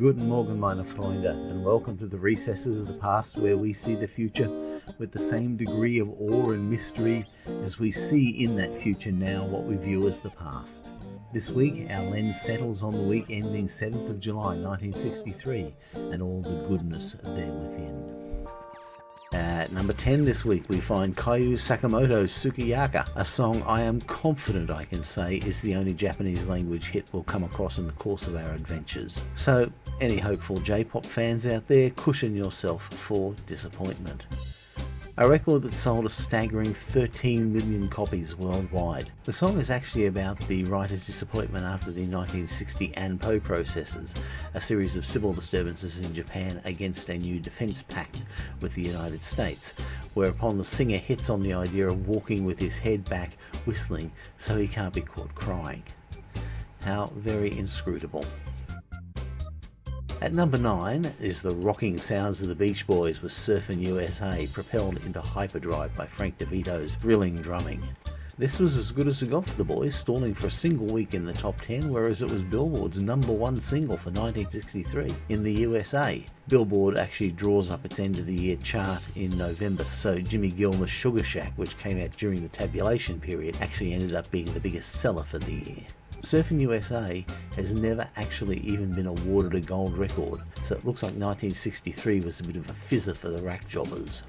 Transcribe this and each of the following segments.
Guten Morgen, meine Freunde, and welcome to the recesses of the past where we see the future with the same degree of awe and mystery as we see in that future now what we view as the past. This week, our lens settles on the week ending 7th of July 1963 and all the goodness there within. At number 10 this week, we find Kyu Sakamoto's Sukiyaki, a song I am confident I can say is the only Japanese language hit we'll come across in the course of our adventures. So, any hopeful J-pop fans out there, cushion yourself for disappointment a record that sold a staggering 13 million copies worldwide. The song is actually about the writer's disappointment after the 1960 Anpo protests, a series of civil disturbances in Japan against a new defence pact with the United States, whereupon the singer hits on the idea of walking with his head back whistling so he can't be caught crying. How very inscrutable. At number 9 is the rocking sounds of the Beach Boys with Surfin' USA propelled into hyperdrive by Frank DeVito's thrilling drumming. This was as good as it got for the boys, stalling for a single week in the top 10, whereas it was Billboard's number one single for 1963 in the USA. Billboard actually draws up its end of the year chart in November, so Jimmy Gilmer's Sugar Shack, which came out during the tabulation period, actually ended up being the biggest seller for the year. Surfing USA has never actually even been awarded a gold record, so it looks like 1963 was a bit of a fizzer for the rack jobbers.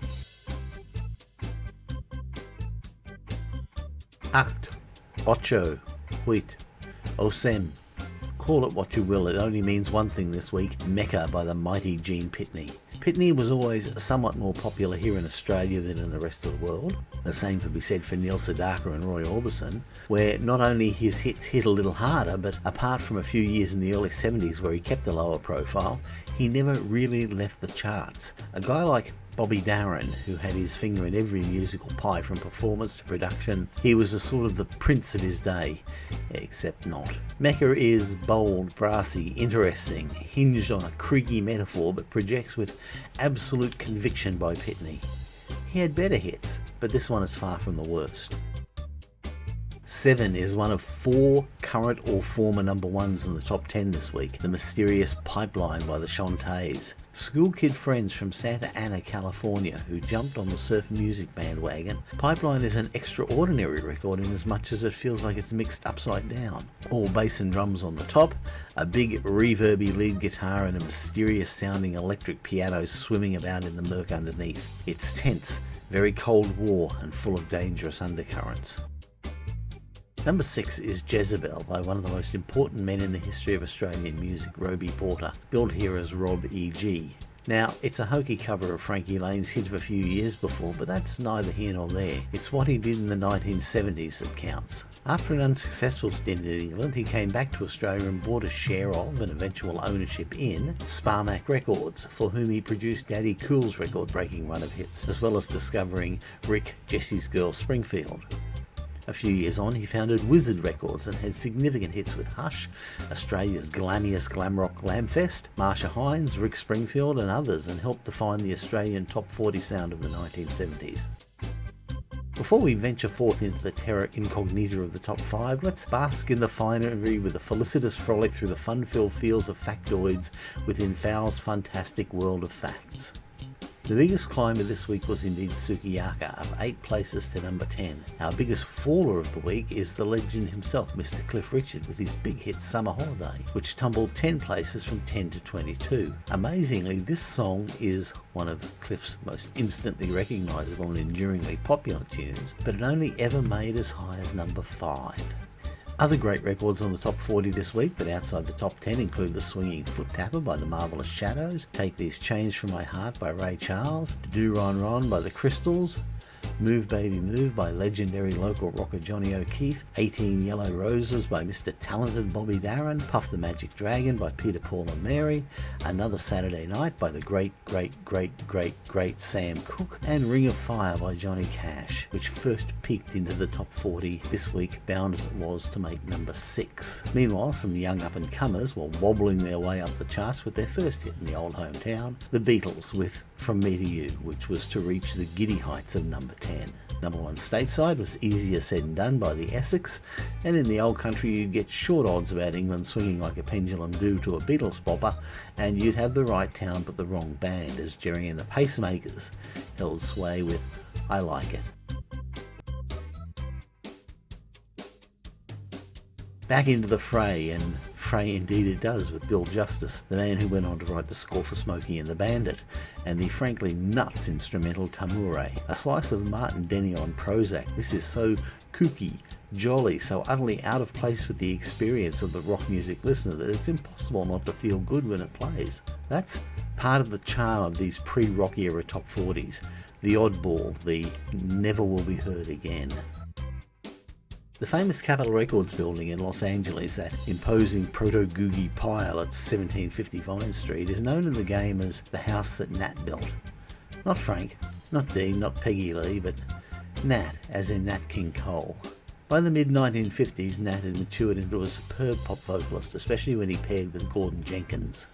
Acht, ocho, huit, osem. Call it what you will, it only means one thing this week, Mecca by the mighty Gene Pitney. Pitney was always somewhat more popular here in Australia than in the rest of the world. The same could be said for Neil Sedaka and Roy Orbison, where not only his hits hit a little harder, but apart from a few years in the early 70s where he kept a lower profile, he never really left the charts. A guy like Bobby Darin, who had his finger in every musical pie from performance to production. He was a sort of the prince of his day, except not. Mecca is bold, brassy, interesting, hinged on a creaky metaphor but projects with absolute conviction by Pitney. He had better hits, but this one is far from the worst. Seven is one of four current or former number ones in the top 10 this week. The Mysterious Pipeline by the Chantays. School kid friends from Santa Ana, California who jumped on the surf music bandwagon. Pipeline is an extraordinary record in as much as it feels like it's mixed upside down. All bass and drums on the top, a big reverby lead guitar and a mysterious sounding electric piano swimming about in the murk underneath. It's tense, very Cold War and full of dangerous undercurrents. Number 6 is Jezebel by one of the most important men in the history of Australian music, Robie Porter, billed here as Rob E.G. Now, it's a hokey cover of Frankie Laine's hit of a few years before, but that's neither here nor there. It's what he did in the 1970s that counts. After an unsuccessful stint in England, he came back to Australia and bought a share of and eventual ownership in Sparmac Records, for whom he produced Daddy Cool's record-breaking run of hits, as well as discovering Rick Jesse's Girl Springfield. A few years on, he founded Wizard Records and had significant hits with Hush, Australia's glammiest glam rock Glamfest, Marcia Hines, Rick Springfield and others and helped define the Australian top 40 sound of the 1970s. Before we venture forth into the terra incognita of the top 5, let's bask in the finery with a felicitous frolic through the fun-filled fields of factoids within Fowl's fantastic world of facts. The biggest climber this week was indeed Sukiyaki, up 8 places to number 10. Our biggest faller of the week is the legend himself, Mr. Cliff Richard, with his big hit Summer Holiday, which tumbled 10 places from 10 to 22. Amazingly, this song is one of Cliff's most instantly recognisable and enduringly popular tunes, but it only ever made as high as number 5. Other great records on the top 40 this week, but outside the top 10 include The Swinging Foot Tapper by The Marvelous Shadows, Take These Chains From My Heart by Ray Charles, Do Ron Ron by The Crystals, Move Baby Move by legendary local rocker Johnny O'Keefe, 18 Yellow Roses by Mr. Talented Bobby Darin, Puff the Magic Dragon by Peter Paul and Mary, Another Saturday Night by the great, great, great, great, great Sam Cooke, and Ring of Fire by Johnny Cash, which first peaked into the top 40 this week, bound as it was to make number 6. Meanwhile, some young up-and-comers were wobbling their way up the charts with their first hit in the old hometown, the Beatles with From Me to You, which was to reach the giddy heights of number 10. Number one stateside was easier said than done by the Essex, and in the old country you'd get short odds about England swinging like a pendulum due to a Beatles bopper, and you'd have the right town but the wrong band, as Gerry and the Pacemakers held sway with I Like It. Back into the fray, and fray indeed it does with Bill Justis, the man who went on to write the score for Smokey and the Bandit, and the frankly nuts instrumental Tamoure, a slice of Martin Denny on Prozac. This is so kooky, jolly, so utterly out of place with the experience of the rock music listener that it's impossible not to feel good when it plays. That's part of the charm of these pre-rock era top 40s, the oddball, the never will be heard again. The famous Capitol Records building in Los Angeles, that imposing proto-googie pile at 1750 Vine Street, is known in the game as the house that Nat built. Not Frank, not Dean, not Peggy Lee, but Nat, as in Nat King Cole. By the mid-1950s, Nat had matured into a superb pop vocalist, especially when he paired with Gordon Jenkins.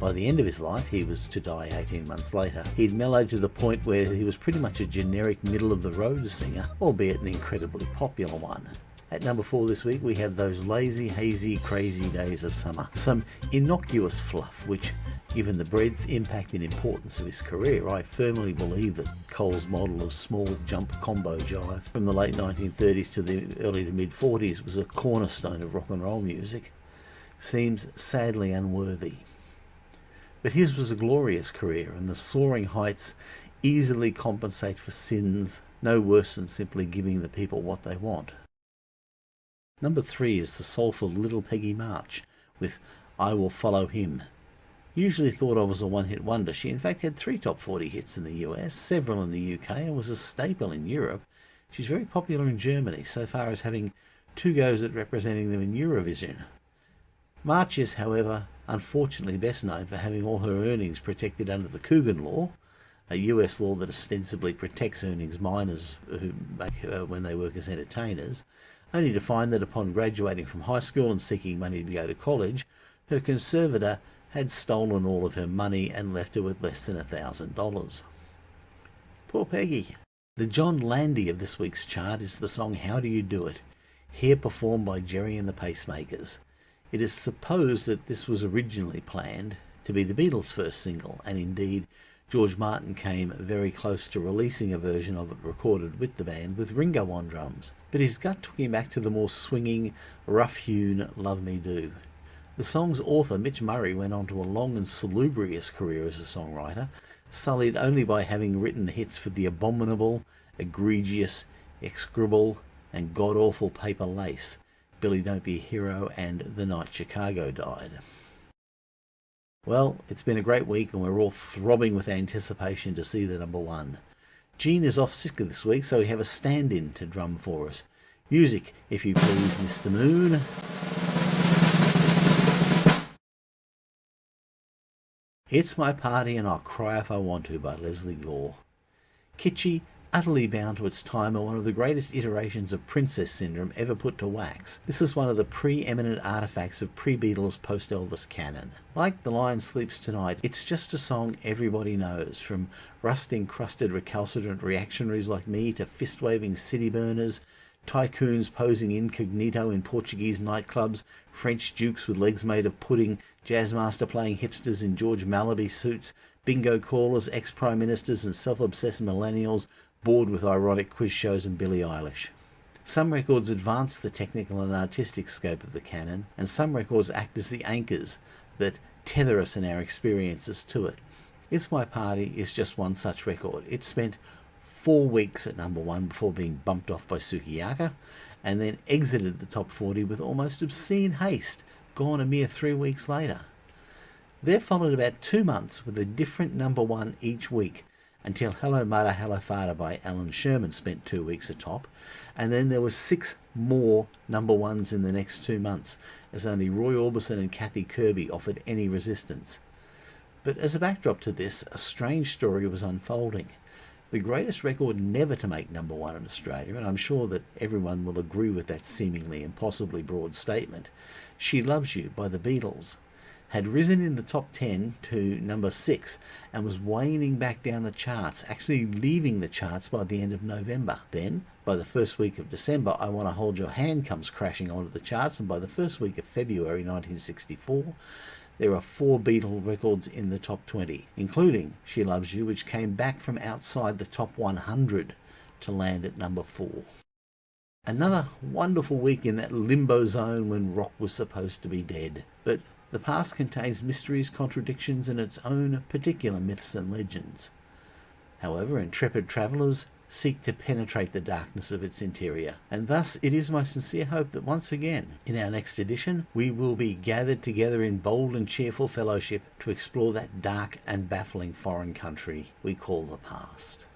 By the end of his life, he was to die 18 months later, he'd mellowed to the point where he was pretty much a generic middle-of-the-road singer, albeit an incredibly popular one. At number four this week, we have those lazy, hazy, crazy days of summer. Some innocuous fluff, which, given the breadth, impact, and importance of his career, I firmly believe that Cole's model of small jump combo jive from the late 1930s to the early to mid 40s was a cornerstone of rock and roll music, seems sadly unworthy. But his was a glorious career, and the soaring heights easily compensate for sins no worse than simply giving the people what they want. Number three is the soulful Little Peggy March with I Will Follow Him. Usually thought of as a one-hit wonder, she in fact had three top 40 hits in the US, several in the UK, and was a staple in Europe. She's very popular in Germany, so far as having two goes at representing them in Eurovision. March is, however, unfortunately best known for having all her earnings protected under the Coogan Law, a US law that ostensibly protects earnings minors who make, uh, when they work as entertainers, only to find that upon graduating from high school and seeking money to go to college, her conservator had stolen all of her money and left her with less than a thousand dollars. Poor Peggy. The John Landy of this week's chart is the song How Do You Do It, here performed by Gerry and the Pacemakers. It is supposed that this was originally planned to be the Beatles' first single, and indeed George Martin came very close to releasing a version of it recorded with the band with Ringo on drums, but his gut took him back to the more swinging, rough-hewn Love Me Do. The song's author, Mitch Murray, went on to a long and salubrious career as a songwriter, sullied only by having written the hits for the abominable, egregious, execrable, and god-awful Paper Lace, Billy Don't Be a Hero, and The Night Chicago Died. Well, it's been a great week and we're all throbbing with anticipation to see the number one. Gene is off sick this week, so we have a stand-in to drum for us. Music, if you please, Mr. Moon. It's My Party and I'll Cry If I Want To by Lesley Gore. Kitschy, utterly bound to its time and one of the greatest iterations of princess syndrome ever put to wax. This is one of the preeminent artifacts of pre-Beatles post-Elvis canon. Like The Lion Sleeps Tonight, it's just a song everybody knows, from rust-encrusted recalcitrant reactionaries like me to fist-waving city burners, tycoons posing incognito in Portuguese nightclubs, French dukes with legs made of pudding, jazzmaster playing hipsters in George Malaby suits, bingo callers, ex-prime ministers and self-obsessed millennials bored with ironic quiz shows and Billie Eilish. Some records advance the technical and artistic scope of the canon, and some records act as the anchors that tether us in our experiences to it. It's My Party is just one such record. It spent four weeks at number one before being bumped off by Sukiyaki, and then exited the top 40 with almost obscene haste, gone a mere three weeks later. There followed about two months with a different number one each week, until Hello Mother Hello Father by Allan Sherman spent two weeks atop, and then there were six more number ones in the next two months, as only Roy Orbison and Kathy Kirby offered any resistance. But as a backdrop to this, a strange story was unfolding. The greatest record never to make number one in Australia, and I'm sure that everyone will agree with that seemingly impossibly broad statement, She Loves You by the Beatles, had risen in the top 10 to number 6 and was waning back down the charts, actually leaving the charts by the end of November. Then, by the first week of December, I Want to Hold Your Hand comes crashing onto the charts, and by the first week of February 1964, there are four Beatle records in the top 20, including She Loves You, which came back from outside the top 100 to land at number 4. Another wonderful week in that limbo zone when rock was supposed to be dead. But the past contains mysteries, contradictions, and its own particular myths and legends. However, intrepid travellers seek to penetrate the darkness of its interior. And thus it is my sincere hope that once again, in our next edition, we will be gathered together in bold and cheerful fellowship to explore that dark and baffling foreign country we call the past.